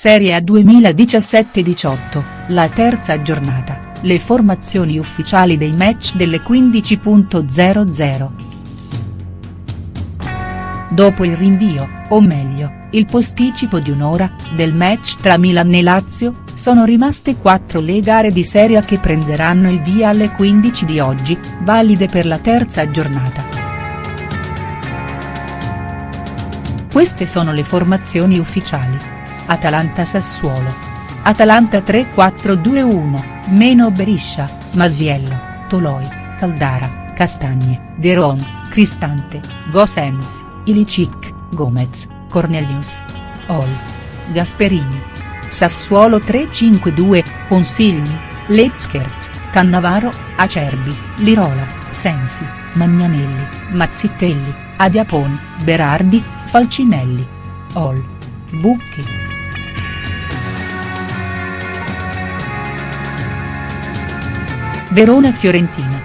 Serie A 2017-18, la terza giornata, le formazioni ufficiali dei match delle 15.00. Dopo il rinvio, o meglio, il posticipo di un'ora, del match tra Milan e Lazio, sono rimaste quattro le gare di Serie A che prenderanno il via alle 15 di oggi, valide per la terza giornata. Queste sono le formazioni ufficiali. Atalanta-Sassuolo. Atalanta 3-4-2-1, meno Beriscia, Masiello, Toloi, Caldara, Castagne, Deron, Cristante, Gosens, Ilicic, Gomez, Cornelius. Ol. Gasperini. Sassuolo 3-5-2, Consigli, Letzkert, Cannavaro, Acerbi, Lirola, Sensi, Magnanelli, Mazzitelli, Adiapon, Berardi, Falcinelli. Ol. Bucchi. Verona-Fiorentina.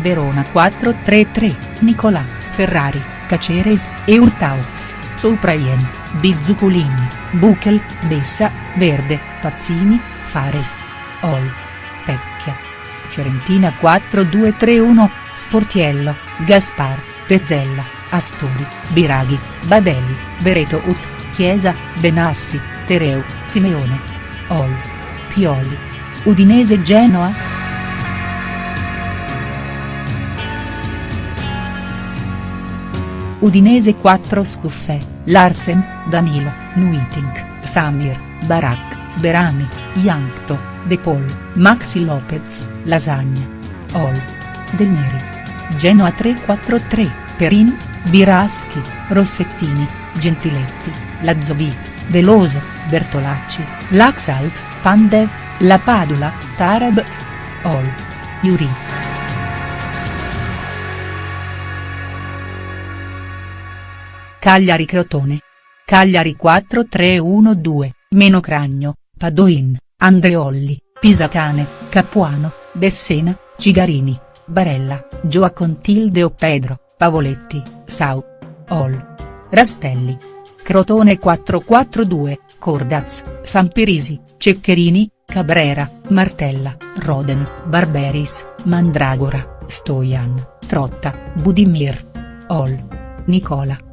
Verona 4-3-3, Nicolà, Ferrari, Caceres, Eurtaux, Soupraien, Bizzuculini, Buchel, Bessa, Verde, Pazzini, Fares. Ol. Pecchia. Fiorentina 4-2-3-1, Sportiello, Gaspar, Pezzella, Astori, Biraghi, Badelli, Bereto Ut, Chiesa, Benassi, Tereu, Simeone. Ol. Pioli. Udinese Genoa?. Udinese 4 Scuffè, Larsen, Danilo, Nuitink, Samir, Barak, Berami, Yankto, De Paul, Maxi Lopez, Lasagna. Ol. Del Neri. Genoa 3-4-3, Perin, Biraschi, Rossettini, Gentiletti, Lazzovit, Veloso, Bertolacci, Laxalt, Pandev, La Padula, Tarabt. Ol. Yuri. Cagliari Crotone. Cagliari 4-3-1-2, meno Cragno, Padoin, Andreolli, Pisacane, Capuano, Dessena, Cigarini, Barella, Gioacontilde Pedro, Pavoletti, Sau. Ol. Rastelli. Crotone 4-4-2, Cordaz, Sampirisi, Ceccherini, Cabrera, Martella, Roden, Barberis, Mandragora, Stojan, Trotta, Budimir. Ol. Nicola.